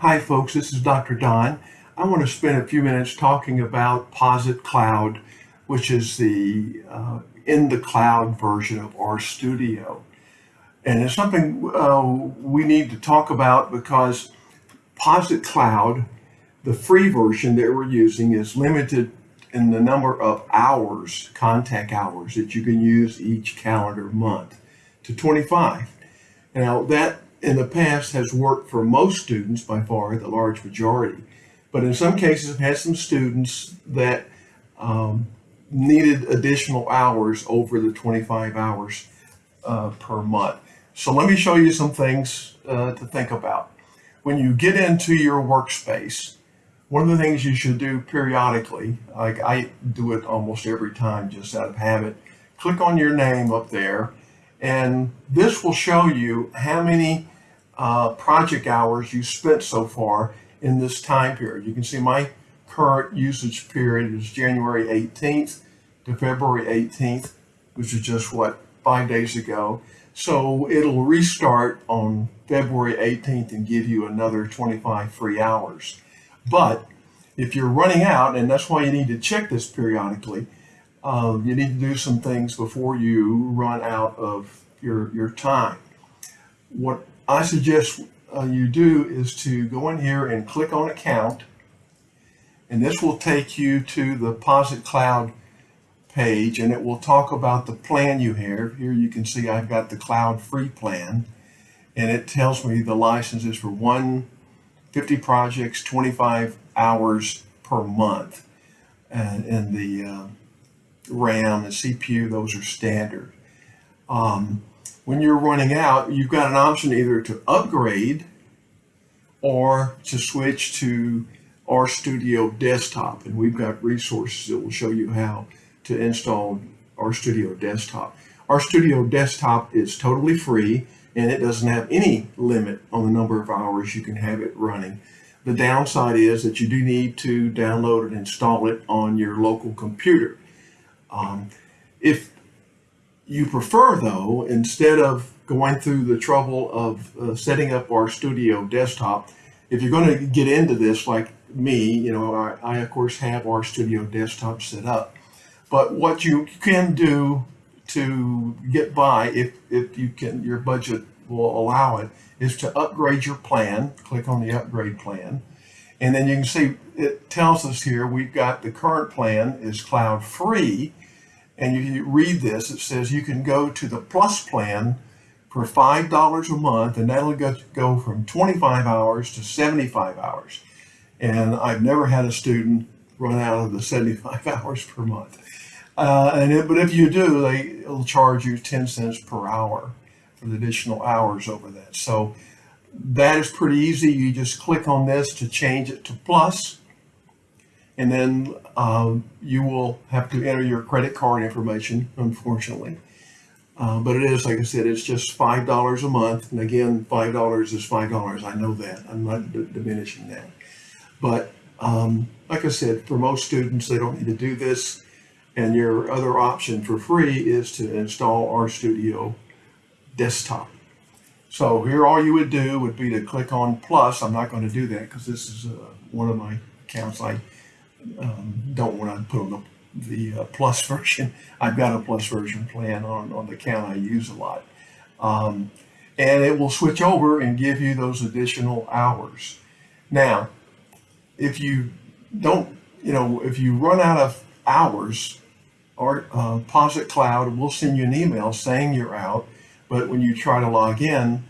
Hi folks, this is Dr. Don. I want to spend a few minutes talking about Posit Cloud, which is the uh, in the cloud version of RStudio. And it's something uh, we need to talk about because Posit Cloud, the free version that we're using is limited in the number of hours, contact hours that you can use each calendar month to 25. Now that in the past has worked for most students by far, the large majority. But in some cases, I've had some students that um, needed additional hours over the 25 hours uh, per month. So let me show you some things uh, to think about. When you get into your workspace, one of the things you should do periodically, like I do it almost every time just out of habit, click on your name up there and this will show you how many uh, project hours you spent so far in this time period. You can see my current usage period is January 18th to February 18th, which is just what, five days ago. So it'll restart on February 18th and give you another 25 free hours. But if you're running out, and that's why you need to check this periodically, um, you need to do some things before you run out of your, your time. What I suggest uh, you do is to go in here and click on account, and this will take you to the Posit Cloud page, and it will talk about the plan you have. Here you can see I've got the cloud free plan, and it tells me the license is for 150 projects, 25 hours per month. And, and the uh, RAM and CPU, those are standard. Um, when you're running out, you've got an option either to upgrade or to switch to RStudio Desktop. And we've got resources that will show you how to install RStudio Desktop. RStudio Desktop is totally free and it doesn't have any limit on the number of hours you can have it running. The downside is that you do need to download and install it on your local computer. Um, if you prefer though, instead of going through the trouble of uh, setting up RStudio Desktop, if you're going to get into this like me, you know, I, I, of course have RStudio Desktop set up. But what you can do to get by, if, if you can, your budget will allow it, is to upgrade your plan. Click on the upgrade plan. And then you can see it tells us here we've got the current plan is cloud free. And you read this, it says you can go to the plus plan for $5 a month and that'll go from 25 hours to 75 hours. And I've never had a student run out of the 75 hours per month. Uh, and it, but if you do, they will charge you 10 cents per hour for the additional hours over that. So that is pretty easy. You just click on this to change it to plus, and then um, you will have to enter your credit card information, unfortunately. Uh, but it is, like I said, it's just $5 a month. And again, $5 is $5. I know that. I'm not diminishing that. But um, like I said, for most students, they don't need to do this. And your other option for free is to install RStudio Desktop. So here all you would do would be to click on plus. I'm not going to do that because this is uh, one of my accounts I um, don't want to put on the, the uh, plus version. I've got a plus version plan on, on the account I use a lot. Um, and it will switch over and give you those additional hours. Now, if you don't, you know, if you run out of hours, or uh, Posit Cloud will send you an email saying you're out, but when you try to log in,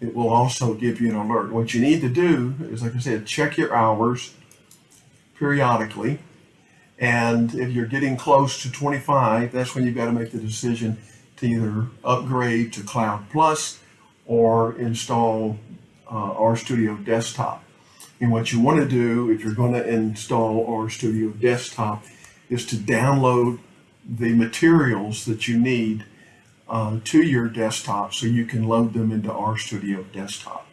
it will also give you an alert. What you need to do is, like I said, check your hours periodically. And if you're getting close to 25, that's when you've got to make the decision to either upgrade to Cloud Plus or install uh, RStudio Desktop. And what you want to do if you're going to install RStudio Desktop is to download the materials that you need uh, to your desktop so you can load them into RStudio Desktop.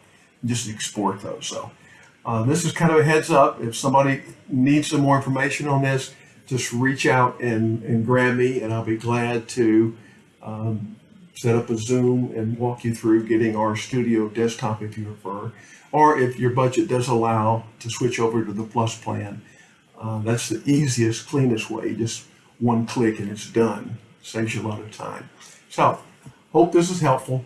Just export those. So uh, this is kind of a heads up. If somebody needs some more information on this, just reach out and, and grab me and I'll be glad to um, set up a Zoom and walk you through getting RStudio desktop if you prefer. Or if your budget does allow to switch over to the Plus plan, uh, that's the easiest, cleanest way. Just one click and it's done. Saves you a lot of time. So, hope this is helpful.